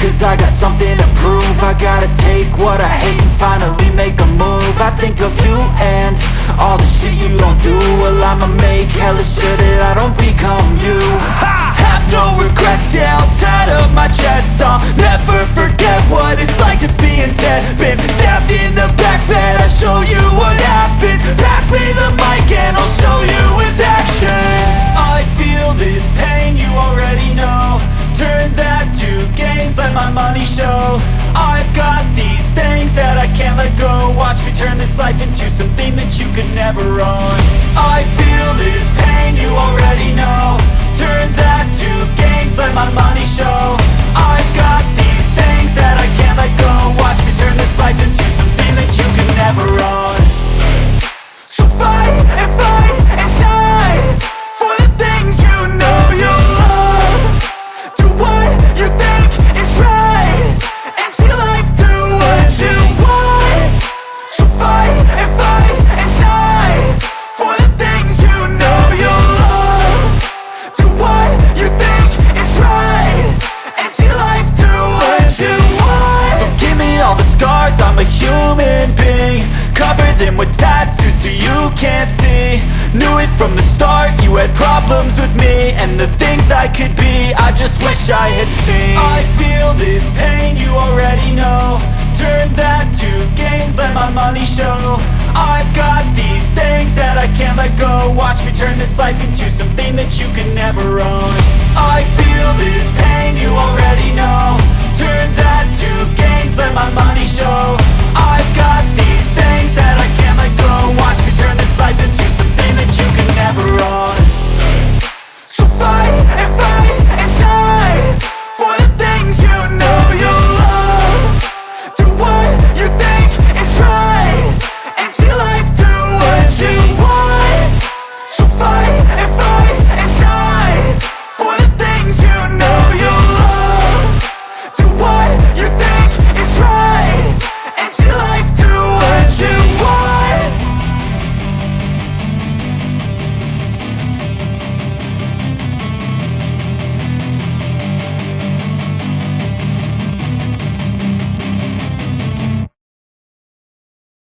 Cause I got something to prove. I gotta take what I hate and finally make a move. I think of you and all the shit you don't do. Well I'ma make hella sure that I don't become you. I have no regrets, yeah I'll tie up my chest. I'll never forget what it's like to be in debt. Been life into something that you could never own. I feel this With tattoos so you can't see. Knew it from the start, you had problems with me. And the things I could be, I just wish I had seen. I feel this pain, you already know. Turn that to gains, let my money show. I've got these things that I can't let go. Watch me turn this life into something that you can never own. I feel